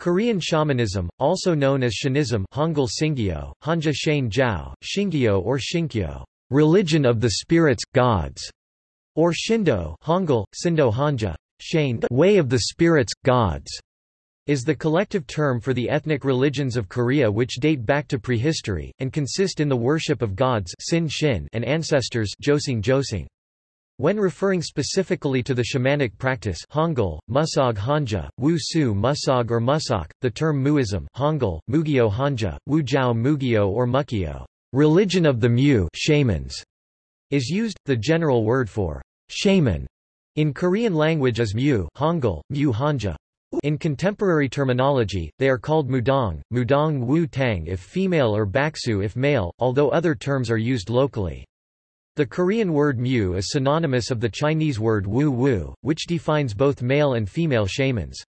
Korean shamanism, also known as Shanism Hangul Singyo, Hanja Shane Jiao, Shingyo or Shinkyo, religion of the spirits, gods, or Shindo Hangul, Sindo Hanja, Shane way of the spirits, gods, is the collective term for the ethnic religions of Korea which date back to prehistory, and consist in the worship of gods Sin Shin and ancestors Josing Josing. When referring specifically to the shamanic practice Hangul, Musog Hanja, Wu Su Musog or Musok, the term Muism Hangul, Mugyo Hanja, Wu Jiao Mugyo or Mukyo, religion of the Mu shamans, is used. The general word for shaman in Korean language is Mu Hangul, Mu Hanja. In contemporary terminology, they are called mudong, mudong wu tang if female or baksu if male, although other terms are used locally. The Korean word mu is synonymous of the Chinese word wu wu, which defines both male and female shamans.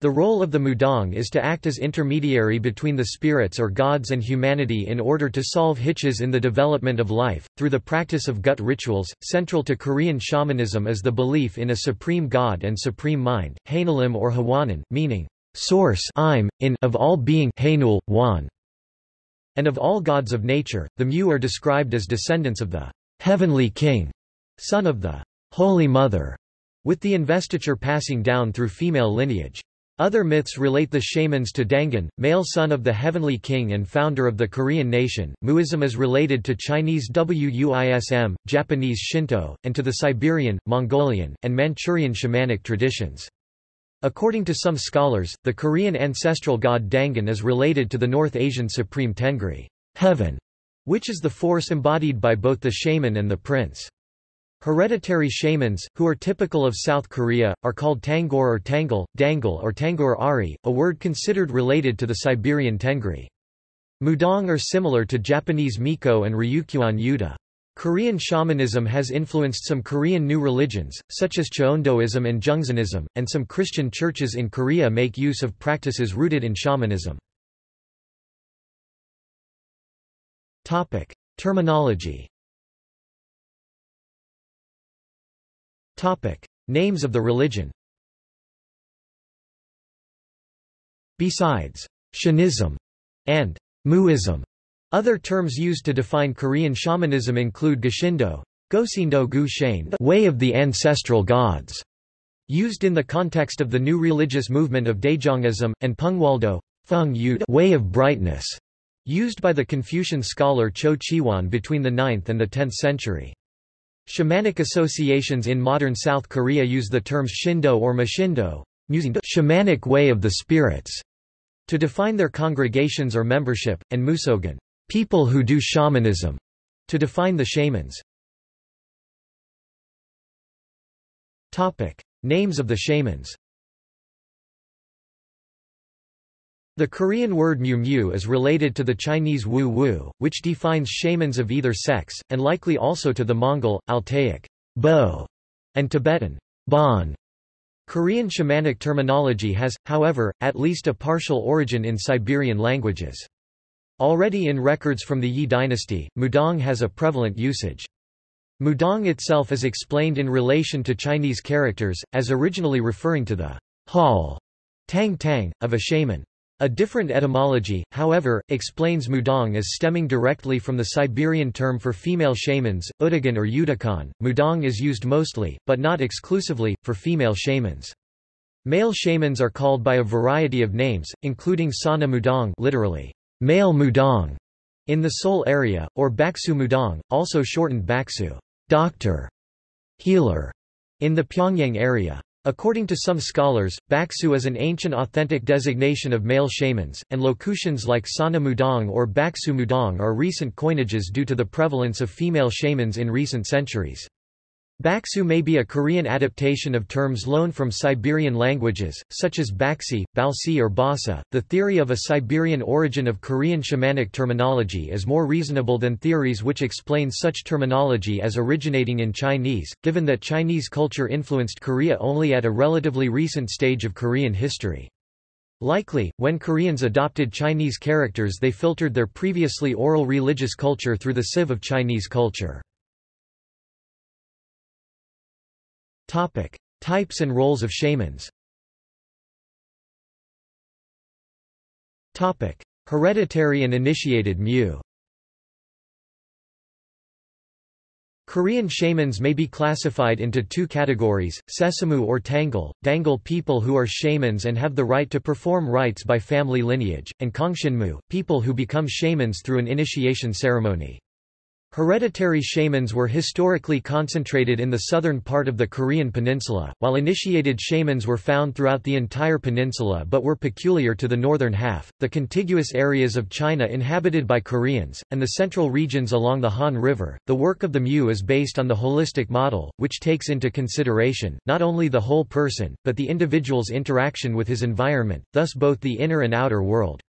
The role of the mudong is to act as intermediary between the spirits or gods and humanity in order to solve hitches in the development of life. Through the practice of gut rituals, central to Korean shamanism is the belief in a supreme god and supreme mind, Hainalim or Hwanan, meaning source I'm, in of all being Hainul, Wan, and of all gods of nature. The Mu are described as descendants of the heavenly king, son of the Holy Mother, with the investiture passing down through female lineage. Other myths relate the shamans to Dangun, male son of the heavenly king and founder of the Korean nation. Muism is related to Chinese Wuism, Japanese Shinto, and to the Siberian, Mongolian, and Manchurian shamanic traditions. According to some scholars, the Korean ancestral god Dangun is related to the North Asian supreme Tengri, heaven, which is the force embodied by both the shaman and the prince. Hereditary shamans, who are typical of South Korea, are called Tangor or Tangle, Dangle or Tangor Ari, a word considered related to the Siberian Tengri. Mudong are similar to Japanese Miko and Ryukyuan Yuta. Korean shamanism has influenced some Korean new religions, such as Cheondoism and Jungsanism, and some Christian churches in Korea make use of practices rooted in shamanism. Topic. Terminology Topic. Names of the religion Besides Shanism and Muism, other terms used to define Korean shamanism include Goshindo, Gosindo Gu Shane, way of the ancestral gods, used in the context of the new religious movement of Daejongism, and Pungwaldo, Feng way of brightness, used by the Confucian scholar Cho Chi-wan between the 9th and the 10th century. Shamanic associations in modern South Korea use the terms Shindo or Mashindo, using the shamanic way of the spirits to define their congregations or membership, and Musogan, people who do shamanism, to define the shamans. Topic: Names of the shamans. The Korean word mu mu is related to the Chinese wu wu, which defines shamans of either sex, and likely also to the Mongol, Altaic bo, and Tibetan bon. Korean shamanic terminology has, however, at least a partial origin in Siberian languages. Already in records from the Yi dynasty, Mudong has a prevalent usage. Mudong itself is explained in relation to Chinese characters, as originally referring to the hall tang tang, of a shaman. A different etymology, however, explains mudong as stemming directly from the Siberian term for female shamans, udagan or udakan. Mudong is used mostly, but not exclusively, for female shamans. Male shamans are called by a variety of names, including sana mudong literally, male mudong, in the Seoul area, or baksu mudong, also shortened baksu, doctor, healer, in the Pyongyang area. According to some scholars, Baksu is an ancient authentic designation of male shamans, and locutions like Sana Mudong or Baksu Mudong are recent coinages due to the prevalence of female shamans in recent centuries. Baksu may be a Korean adaptation of terms loaned from Siberian languages, such as Baksi, Balsi or Basa. The theory of a Siberian origin of Korean shamanic terminology is more reasonable than theories which explain such terminology as originating in Chinese, given that Chinese culture influenced Korea only at a relatively recent stage of Korean history. Likely, when Koreans adopted Chinese characters they filtered their previously oral religious culture through the sieve of Chinese culture. Topic: Types and roles of shamans. Topic: Hereditary and initiated mu. Korean shamans may be classified into two categories, Sesamu or tangle, Dangal people who are shamans and have the right to perform rites by family lineage, and Kongshinmu, people who become shamans through an initiation ceremony. Hereditary shamans were historically concentrated in the southern part of the Korean peninsula, while initiated shamans were found throughout the entire peninsula but were peculiar to the northern half, the contiguous areas of China inhabited by Koreans, and the central regions along the Han River. The work of the Mu is based on the holistic model, which takes into consideration, not only the whole person, but the individual's interaction with his environment, thus both the inner and outer world.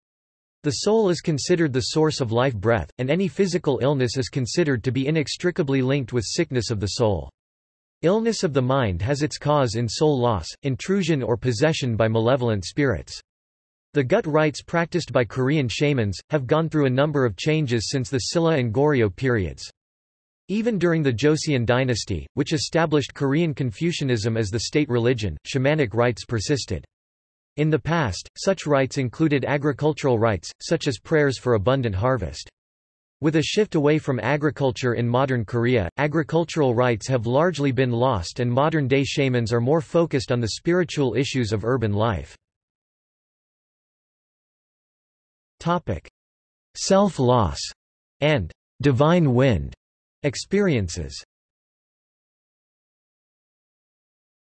The soul is considered the source of life breath, and any physical illness is considered to be inextricably linked with sickness of the soul. Illness of the mind has its cause in soul loss, intrusion or possession by malevolent spirits. The gut rites practiced by Korean shamans, have gone through a number of changes since the Silla and Goryeo periods. Even during the Joseon dynasty, which established Korean Confucianism as the state religion, shamanic rites persisted. In the past, such rites included agricultural rites, such as prayers for abundant harvest. With a shift away from agriculture in modern Korea, agricultural rites have largely been lost and modern-day shamans are more focused on the spiritual issues of urban life. Self-loss and divine wind experiences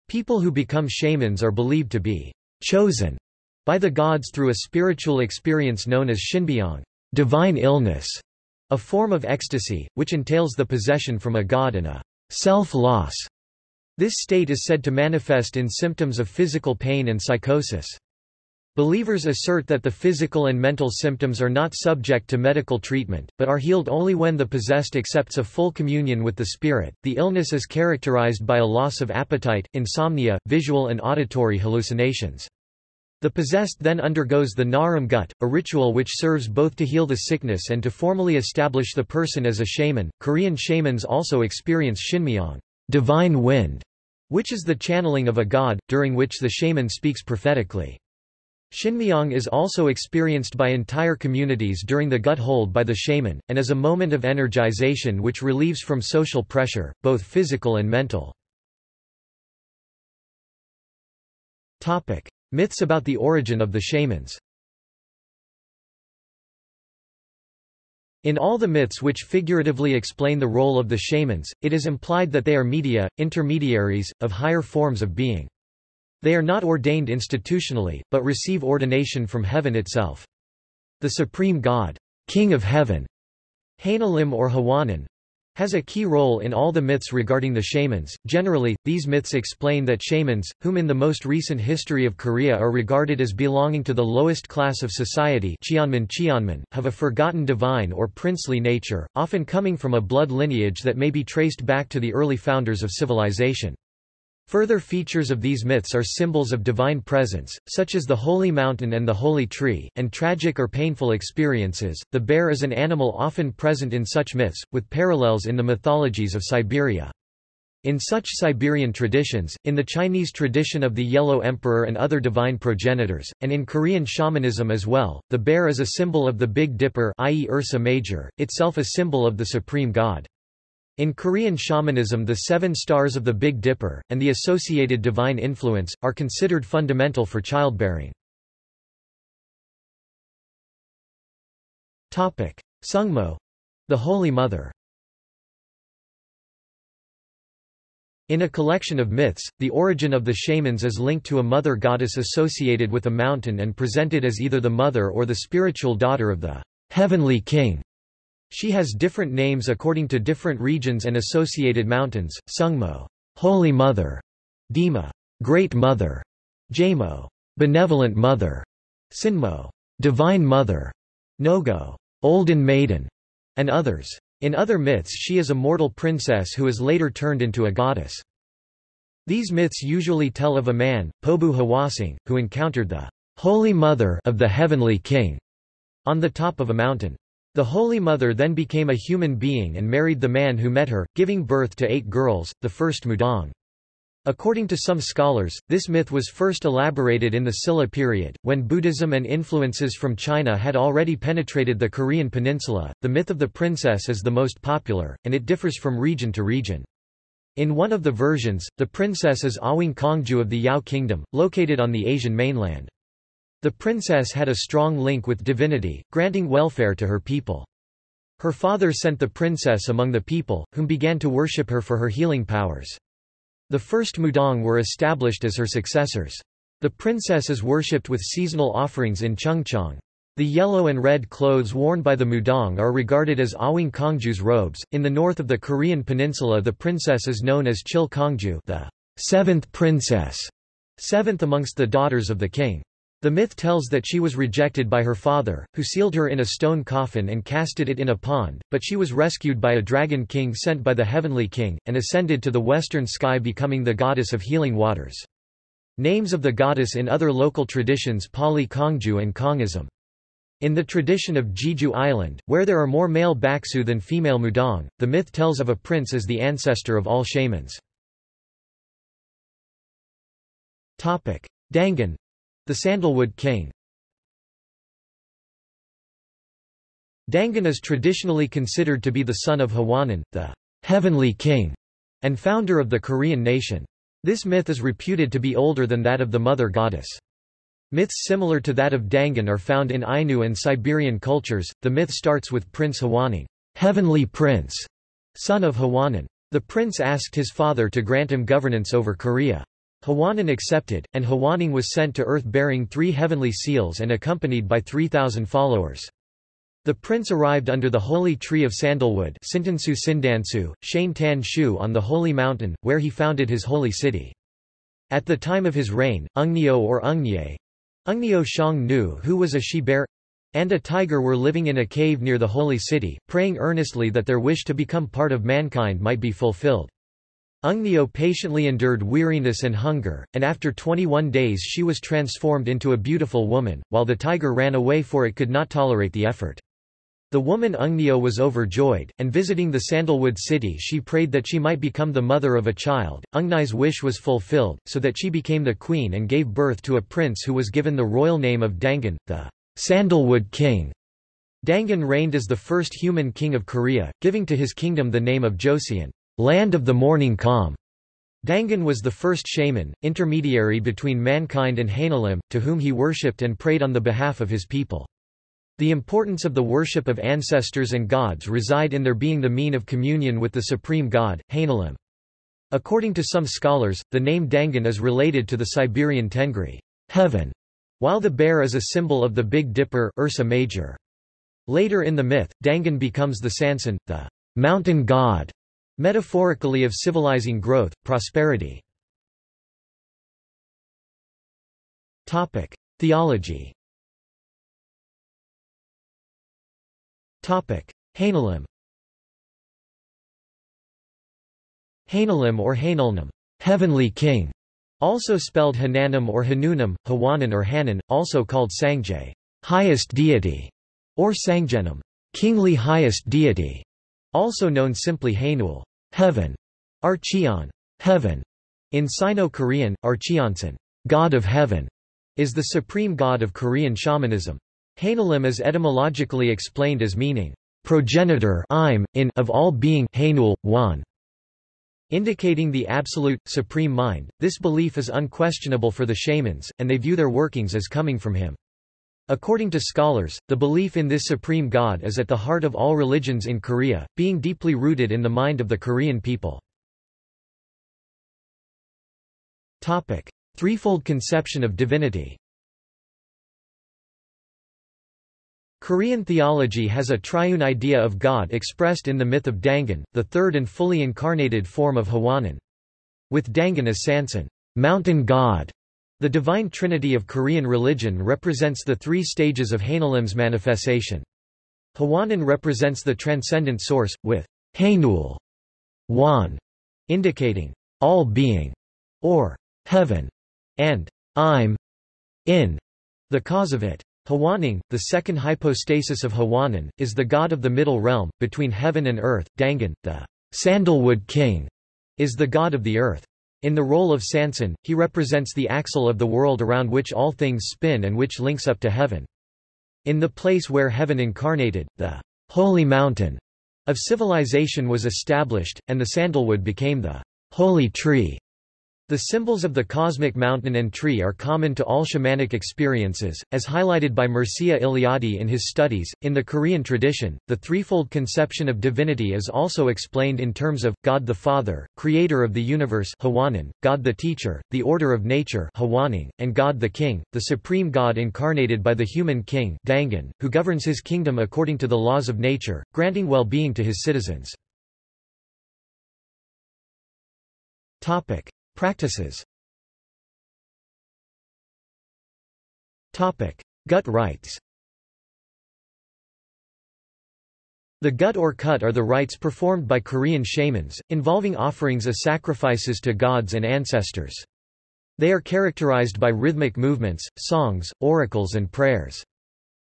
People who become shamans are believed to be chosen by the gods through a spiritual experience known as shinbyong, divine illness, a form of ecstasy, which entails the possession from a god and a self-loss. This state is said to manifest in symptoms of physical pain and psychosis. Believers assert that the physical and mental symptoms are not subject to medical treatment, but are healed only when the possessed accepts a full communion with the spirit. The illness is characterized by a loss of appetite, insomnia, visual and auditory hallucinations. The possessed then undergoes the Naram gut, a ritual which serves both to heal the sickness and to formally establish the person as a shaman. Korean shamans also experience shinmyeong, divine wind, which is the channeling of a god, during which the shaman speaks prophetically. Shinmyeong is also experienced by entire communities during the gut hold by the shaman, and is a moment of energization which relieves from social pressure, both physical and mental. Myths about the origin of the shamans In all the myths which figuratively explain the role of the shamans, it is implied that they are media, intermediaries, of higher forms of being. They are not ordained institutionally, but receive ordination from heaven itself. The supreme god, King of Heaven, Hainalim or Hawanan, has a key role in all the myths regarding the shamans. Generally, these myths explain that shamans, whom in the most recent history of Korea are regarded as belonging to the lowest class of society Cheonman Cheonman, have a forgotten divine or princely nature, often coming from a blood lineage that may be traced back to the early founders of civilization. Further features of these myths are symbols of divine presence, such as the holy mountain and the holy tree, and tragic or painful experiences. The bear is an animal often present in such myths, with parallels in the mythologies of Siberia. In such Siberian traditions, in the Chinese tradition of the Yellow Emperor and other divine progenitors, and in Korean shamanism as well, the bear is a symbol of the Big Dipper i.e. Ursa Major, itself a symbol of the supreme god. In Korean shamanism the seven stars of the Big Dipper, and the associated divine influence, are considered fundamental for childbearing. Sungmo the Holy Mother In a collection of myths, the origin of the shamans is linked to a mother goddess associated with a mountain and presented as either the mother or the spiritual daughter of the heavenly king. She has different names according to different regions and associated mountains, Sungmo, Holy Mother, Dima, Great Mother, Jamo, Benevolent Mother, Sinmo, Divine Mother, Nogo, Olden Maiden, and others. In other myths she is a mortal princess who is later turned into a goddess. These myths usually tell of a man, Pobu Hwasong, who encountered the Holy Mother of the Heavenly King on the top of a mountain. The Holy Mother then became a human being and married the man who met her, giving birth to eight girls, the first Mudong. According to some scholars, this myth was first elaborated in the Silla period, when Buddhism and influences from China had already penetrated the Korean peninsula. The myth of the princess is the most popular, and it differs from region to region. In one of the versions, the princess is Awing Kongju of the Yao Kingdom, located on the Asian mainland. The princess had a strong link with divinity, granting welfare to her people. Her father sent the princess among the people, whom began to worship her for her healing powers. The first Mudong were established as her successors. The princess is worshipped with seasonal offerings in Chungchong. The yellow and red clothes worn by the Mudong are regarded as Awing Kongju's robes. In the north of the Korean peninsula the princess is known as Chil Kongju the seventh princess, seventh amongst the daughters of the king. The myth tells that she was rejected by her father, who sealed her in a stone coffin and casted it in a pond, but she was rescued by a dragon king sent by the heavenly king, and ascended to the western sky becoming the goddess of healing waters. Names of the goddess in other local traditions Pali Kongju and Kongism. In the tradition of Jeju Island, where there are more male Baksu than female Mudong, the myth tells of a prince as the ancestor of all shamans. Dangun the Sandalwood King Dangun is traditionally considered to be the son of Hwanin, the heavenly king, and founder of the Korean nation. This myth is reputed to be older than that of the mother goddess. Myths similar to that of Dangun are found in Ainu and Siberian cultures. The myth starts with Prince Hwanung, heavenly prince, son of Hwanin. The prince asked his father to grant him governance over Korea. Hwanin accepted, and Hwanung was sent to Earth bearing three heavenly seals and accompanied by 3,000 followers. The prince arrived under the holy tree of sandalwood Sintansu Sindansu, Shane Tan Shu on the holy mountain, where he founded his holy city. At the time of his reign, Ungnyo or Ungnye, Ungnyo Shang Nu who was a she-bear and a tiger were living in a cave near the holy city, praying earnestly that their wish to become part of mankind might be fulfilled. Ungnyo patiently endured weariness and hunger, and after 21 days she was transformed into a beautiful woman, while the tiger ran away for it could not tolerate the effort. The woman Ungnyo was overjoyed, and visiting the sandalwood city she prayed that she might become the mother of a child. Ungny's wish was fulfilled, so that she became the queen and gave birth to a prince who was given the royal name of Dangun, the Sandalwood King. Dangun reigned as the first human king of Korea, giving to his kingdom the name of Joseon, land of the morning calm. Dangun was the first shaman, intermediary between mankind and Hanelim, to whom he worshipped and prayed on the behalf of his people. The importance of the worship of ancestors and gods reside in their being the mean of communion with the supreme god, Hanelim. According to some scholars, the name Dangun is related to the Siberian Tengri heaven", while the bear is a symbol of the Big Dipper Ursa Major. Later in the myth, Dangun becomes the Sansan, the mountain god, metaphorically of civilizing growth, prosperity. Theology. Hanelim Hanelim or Hanulnam, heavenly king, also spelled Hananim or Hanunam, Hawanan or Hanan, also called Sangjay, highest deity, or Sangjenam, kingly highest deity, also known simply Hainul, heaven, Archeon, heaven. In Sino-Korean, Archeonsan, god of heaven, is the supreme god of Korean shamanism. Hanelim is etymologically explained as meaning progenitor im, in of all being Hanul, one, indicating the absolute, supreme mind. This belief is unquestionable for the shamans, and they view their workings as coming from him. According to scholars, the belief in this supreme god is at the heart of all religions in Korea, being deeply rooted in the mind of the Korean people. Topic: Threefold conception of divinity Korean theology has a triune idea of God expressed in the myth of Dangun, the third and fully incarnated form of Hwanin. With Dangun as Sansan, mountain god, the divine trinity of Korean religion represents the three stages of Hanelim's manifestation. Hwanin represents the transcendent source, with Hanul, Wan, indicating all being, or heaven, and I'm in, the cause of it. Hwanung, the second hypostasis of Hwanin, is the god of the middle realm, between heaven and earth. Dangun, the sandalwood king, is the god of the earth. In the role of Sanson, he represents the axle of the world around which all things spin and which links up to heaven. In the place where heaven incarnated, the holy mountain of civilization was established, and the sandalwood became the holy tree. The symbols of the cosmic mountain and tree are common to all shamanic experiences, as highlighted by Mircea Eliade in his studies. In the Korean tradition, the threefold conception of divinity is also explained in terms of God the Father, creator of the universe, Hwanin, God the Teacher, the order of nature, Hwanung, and God the King, the supreme God incarnated by the human king, Dangun, who governs his kingdom according to the laws of nature, granting well-being to his citizens. Topic: Practices Topic. Gut rites The gut or cut are the rites performed by Korean shamans, involving offerings as sacrifices to gods and ancestors. They are characterized by rhythmic movements, songs, oracles and prayers.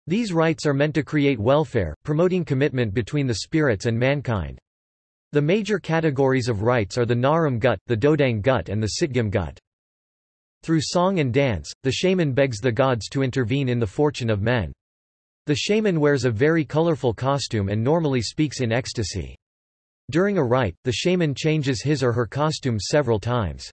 These rites are meant to create welfare, promoting commitment between the spirits and mankind. The major categories of rites are the Naram gut, the Dodang gut and the Sitgam gut. Through song and dance, the shaman begs the gods to intervene in the fortune of men. The shaman wears a very colorful costume and normally speaks in ecstasy. During a rite, the shaman changes his or her costume several times.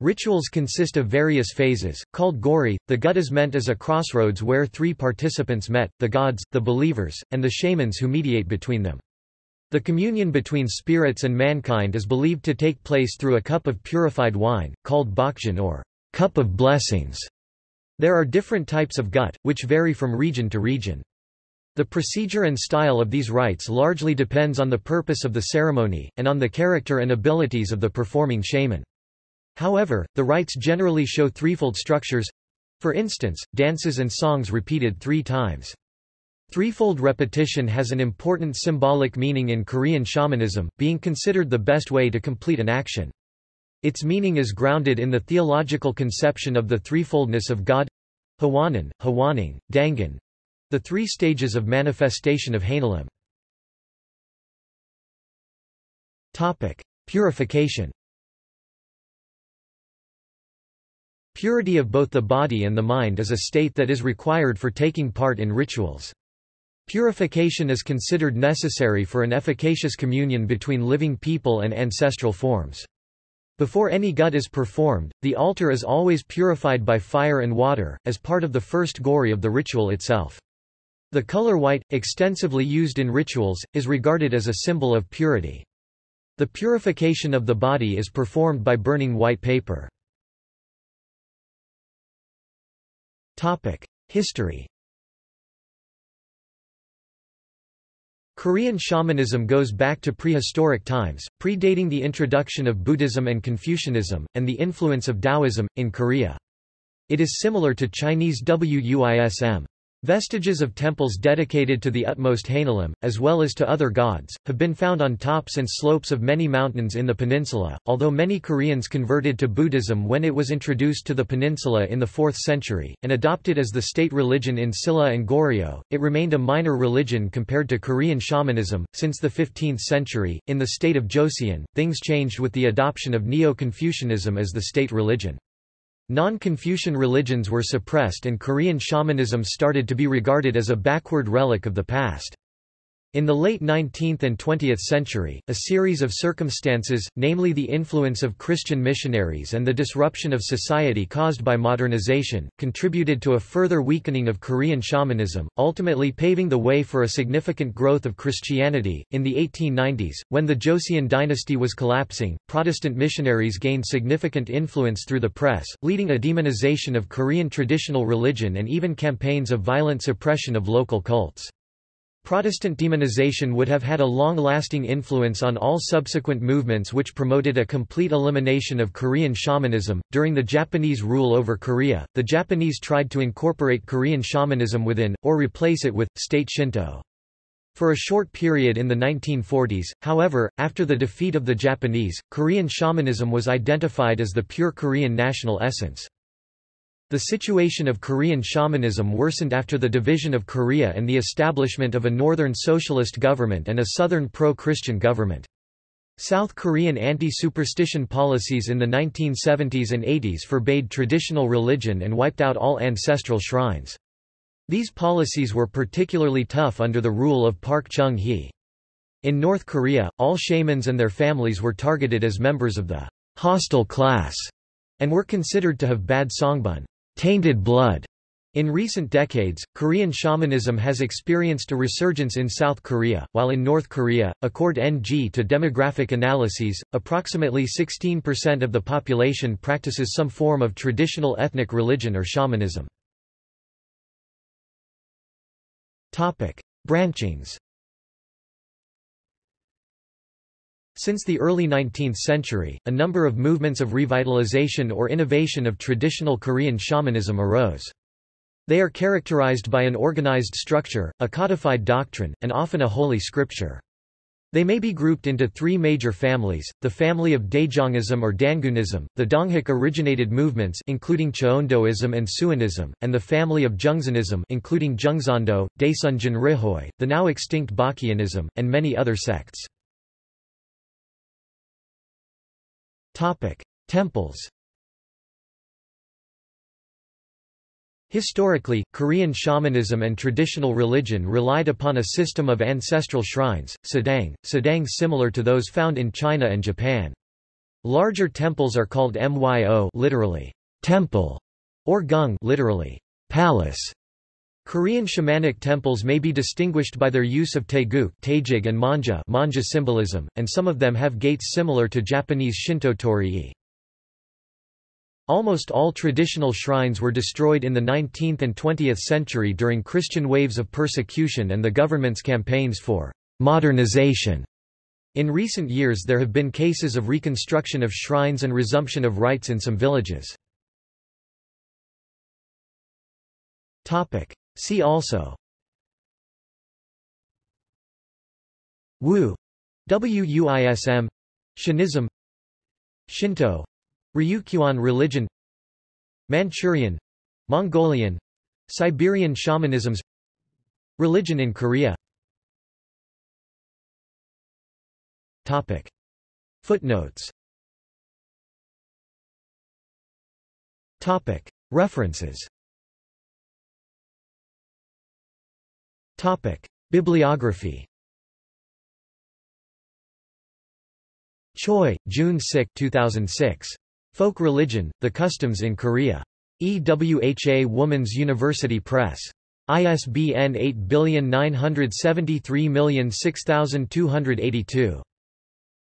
Rituals consist of various phases, called gori. The gut is meant as a crossroads where three participants met, the gods, the believers, and the shamans who mediate between them. The communion between spirits and mankind is believed to take place through a cup of purified wine, called bokjeon or cup of blessings. There are different types of gut, which vary from region to region. The procedure and style of these rites largely depends on the purpose of the ceremony, and on the character and abilities of the performing shaman. However, the rites generally show threefold structures for instance, dances and songs repeated three times. Threefold repetition has an important symbolic meaning in Korean shamanism, being considered the best way to complete an action. Its meaning is grounded in the theological conception of the threefoldness of God Hwanin, Hwanung, Dangun the three stages of manifestation of Hainalim. Purification Purity of both the body and the mind is a state that is required for taking part in rituals. Purification is considered necessary for an efficacious communion between living people and ancestral forms. Before any gut is performed, the altar is always purified by fire and water, as part of the first gori of the ritual itself. The color white, extensively used in rituals, is regarded as a symbol of purity. The purification of the body is performed by burning white paper. History Korean shamanism goes back to prehistoric times, predating the introduction of Buddhism and Confucianism, and the influence of Taoism, in Korea. It is similar to Chinese Wuism. Vestiges of temples dedicated to the utmost Hainalim, as well as to other gods, have been found on tops and slopes of many mountains in the peninsula. Although many Koreans converted to Buddhism when it was introduced to the peninsula in the 4th century, and adopted as the state religion in Silla and Goryeo, it remained a minor religion compared to Korean shamanism. Since the 15th century, in the state of Joseon, things changed with the adoption of Neo Confucianism as the state religion. Non-Confucian religions were suppressed and Korean shamanism started to be regarded as a backward relic of the past. In the late 19th and 20th century, a series of circumstances, namely the influence of Christian missionaries and the disruption of society caused by modernization, contributed to a further weakening of Korean shamanism, ultimately paving the way for a significant growth of Christianity. In the 1890s, when the Joseon dynasty was collapsing, Protestant missionaries gained significant influence through the press, leading a demonization of Korean traditional religion and even campaigns of violent suppression of local cults. Protestant demonization would have had a long-lasting influence on all subsequent movements which promoted a complete elimination of Korean shamanism. During the Japanese rule over Korea, the Japanese tried to incorporate Korean shamanism within, or replace it with, state Shinto. For a short period in the 1940s, however, after the defeat of the Japanese, Korean shamanism was identified as the pure Korean national essence. The situation of Korean shamanism worsened after the division of Korea and the establishment of a northern socialist government and a southern pro-Christian government. South Korean anti-superstition policies in the 1970s and 80s forbade traditional religion and wiped out all ancestral shrines. These policies were particularly tough under the rule of Park Chung-hee. In North Korea, all shamans and their families were targeted as members of the hostile class and were considered to have bad songbun, tainted blood, in recent decades, Korean shamanism has experienced a resurgence in South Korea, while in North Korea, according to demographic analyses, approximately 16% of the population practices some form of traditional ethnic religion or shamanism. Branchings Since the early 19th century, a number of movements of revitalization or innovation of traditional Korean shamanism arose. They are characterized by an organized structure, a codified doctrine, and often a holy scripture. They may be grouped into three major families, the family of Daejongism or Dangunism, the Donghak-originated movements including Cheondoism and Suanism, and the family of Jungsanism including Jungsando, Daesunjin Rihoi, the now extinct Baekhyunism, and many other sects. Temples Historically, Korean shamanism and traditional religion relied upon a system of ancestral shrines, sadang, sadang similar to those found in China and Japan. Larger temples are called myo literally, temple, or gung literally, palace. Korean shamanic temples may be distinguished by their use of taeguk taejig and manja, manja symbolism, and some of them have gates similar to Japanese Shinto torii. Almost all traditional shrines were destroyed in the 19th and 20th century during Christian waves of persecution and the government's campaigns for modernization. In recent years there have been cases of reconstruction of shrines and resumption of rites in some villages. See also. Wu. Wuism Shin'ism. Shinto. Ryukyuan religion. Manchurian. Mongolian. Siberian shamanisms. Religion in Korea. Topic. Footnotes. Topic. References Topic. Bibliography Choi, June 6, 2006. Folk Religion, The Customs in Korea. EWHA Woman's University Press. ISBN 8973006282.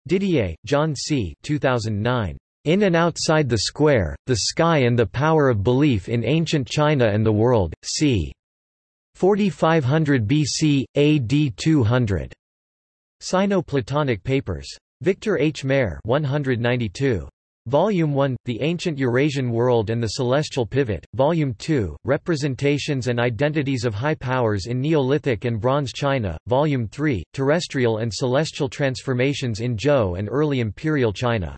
Didier, John C. 2009. In and Outside the Square, The Sky and the Power of Belief in Ancient China and the World, c. 4500 BC, AD 200. Sino-Platonic Papers. Victor H. Mair 192. Volume 1, The Ancient Eurasian World and the Celestial Pivot, Volume 2, Representations and Identities of High Powers in Neolithic and Bronze China, Volume 3, Terrestrial and Celestial Transformations in Zhou and Early Imperial China.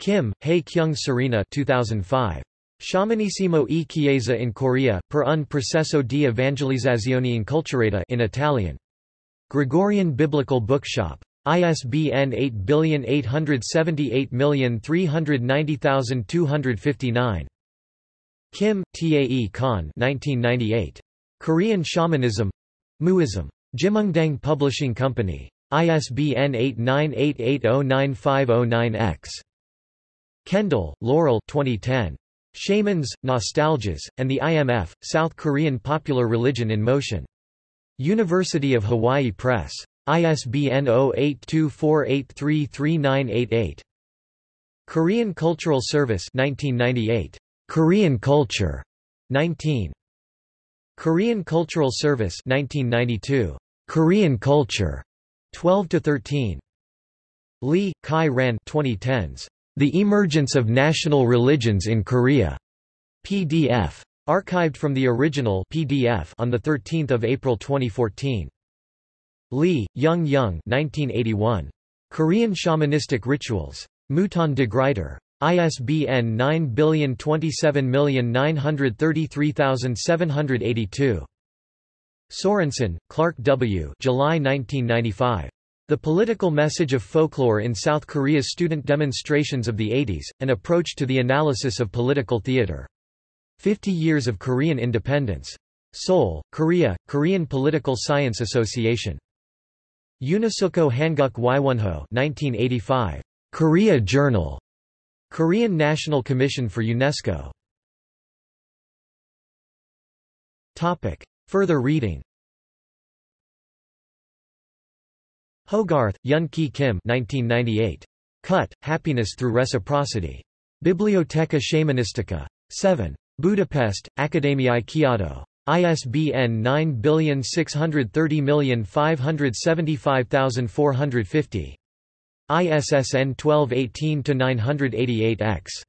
Kim, Hae Kyung Serena 2005. Sciamanissimo e Chiesa in Korea, per un processo di evangelizzazione inculturata in Italian. Gregorian Biblical Bookshop. ISBN 8878390259. Kim, Tae Khan 1998. Korean Shamanism Muism. Jimungdang Publishing Company. ISBN 8988095009-X. Kendall, Laurel 2010. Shamans, Nostalgias, and the IMF, South Korean Popular Religion in Motion. University of Hawaii Press. ISBN 0824833988. Korean Cultural Service 1998. Korean Culture 19. Korean Cultural Service 1992. Korean Culture 12 to 13. Lee, Kai Ran 2010s. The Emergence of National Religions in Korea. PDF. Archived from the original PDF on 13 April 2014. Lee, Young Young 1981. Korean Shamanistic Rituals. Mouton de Gruyter. ISBN 9027933782. Sorensen, Clark W. July 1995. The political message of folklore in South Korea's student demonstrations of the 80s, an approach to the analysis of political theater. 50 Years of Korean Independence. Seoul, Korea, Korean Political Science Association. Unisoka Hanguk Waiwonho 1985. Korea Journal. Korean National Commission for UNESCO. Topic. Further reading Hogarth, Yun Ki Kim 1998. Cut, Happiness Through Reciprocity. Biblioteca Shamanistica. 7. Budapest, Akadémiai Kiadó. ISBN 9630575450. ISSN 1218-988-X.